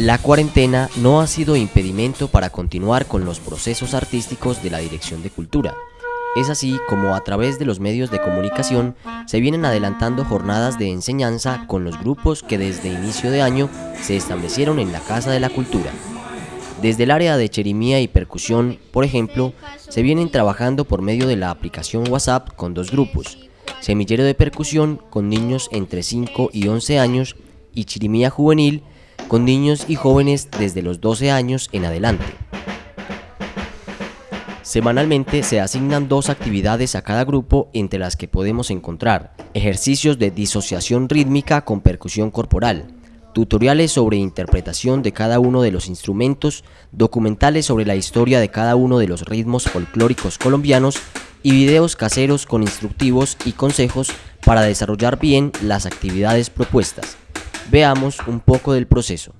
La cuarentena no ha sido impedimento para continuar con los procesos artísticos de la Dirección de Cultura. Es así como a través de los medios de comunicación se vienen adelantando jornadas de enseñanza con los grupos que desde inicio de año se establecieron en la Casa de la Cultura. Desde el área de cherimía y percusión, por ejemplo, se vienen trabajando por medio de la aplicación WhatsApp con dos grupos, Semillero de Percusión con niños entre 5 y 11 años y Chirimía Juvenil con niños y jóvenes desde los 12 años en adelante. Semanalmente se asignan dos actividades a cada grupo entre las que podemos encontrar ejercicios de disociación rítmica con percusión corporal, tutoriales sobre interpretación de cada uno de los instrumentos, documentales sobre la historia de cada uno de los ritmos folclóricos colombianos y videos caseros con instructivos y consejos para desarrollar bien las actividades propuestas. Veamos un poco del proceso.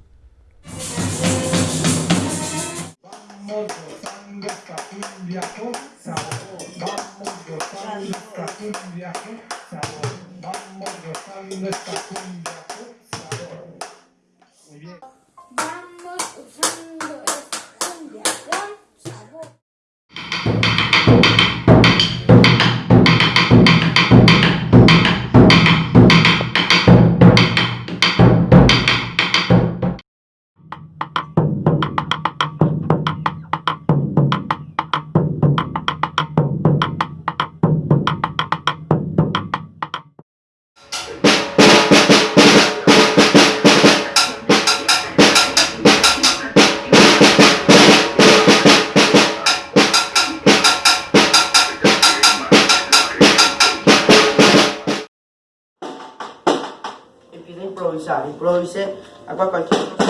improvvisare, improvvise a qualcosa che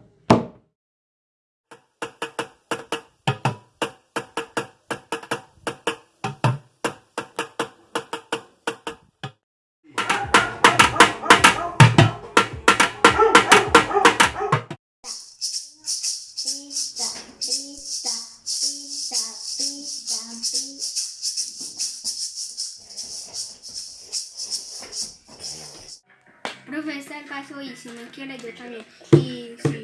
Profesor el paso y si me quiere yo también. Y si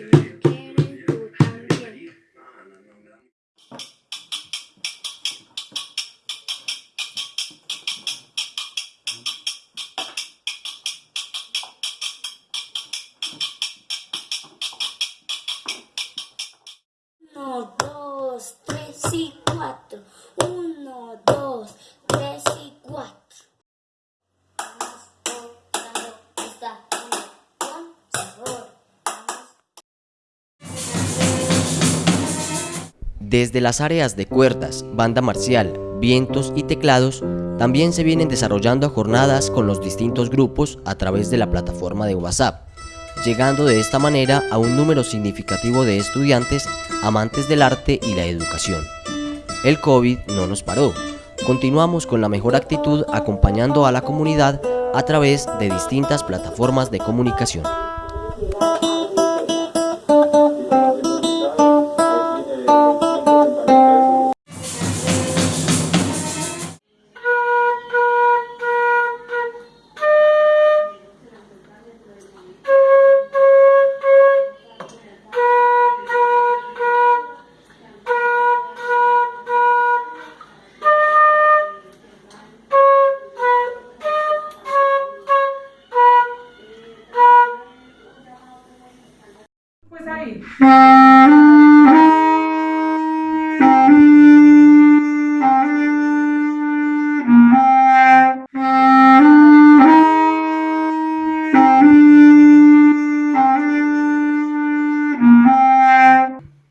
Desde las áreas de cuerdas, banda marcial, vientos y teclados, también se vienen desarrollando jornadas con los distintos grupos a través de la plataforma de WhatsApp, llegando de esta manera a un número significativo de estudiantes amantes del arte y la educación. El COVID no nos paró, continuamos con la mejor actitud acompañando a la comunidad a través de distintas plataformas de comunicación.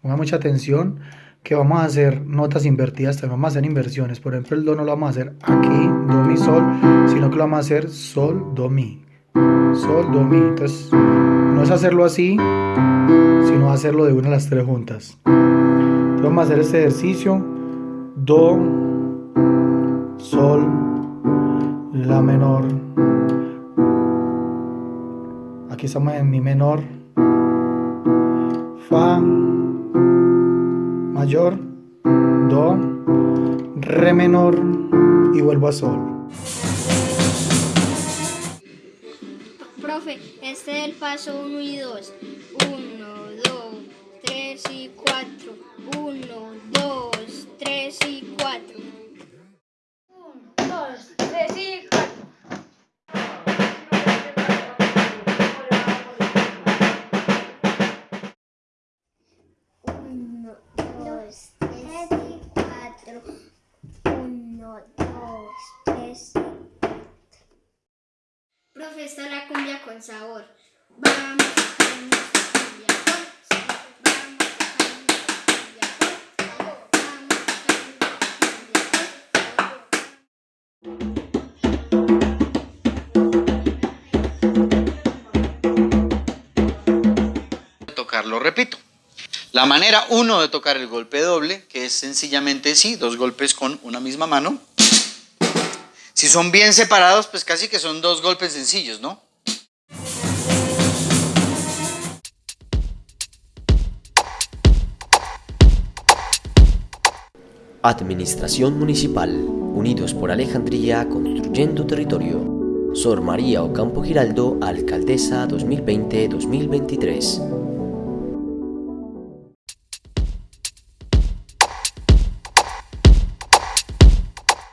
Ponga mucha atención que vamos a hacer notas invertidas, también vamos a hacer inversiones. Por ejemplo, el do no lo vamos a hacer aquí, do, mi, sol, sino que lo vamos a hacer sol, do, mi. Sol, do, mi. Entonces, no es hacerlo así, sino hacerlo de una a las tres juntas. Entonces, vamos a hacer este ejercicio. Do, sol, la menor. Aquí estamos en mi menor. Fa mayor, do, re menor y vuelvo a sol. Profe, este es el paso 1 y 2. 1, 2, 3 y 4. 1, 2, 3 y 4. 1, 2, 3 y 4. Uno, dos, tres y cuatro. Uno, dos, tres y Profe, esta es la cumbia con sabor. Vamos lo repito. La manera uno de tocar el golpe doble, que es sencillamente sí, dos golpes con una misma mano. Si son bien separados, pues casi que son dos golpes sencillos, ¿no? Administración Municipal, unidos por Alejandría, construyendo territorio. Sor María Ocampo Giraldo, Alcaldesa 2020-2023.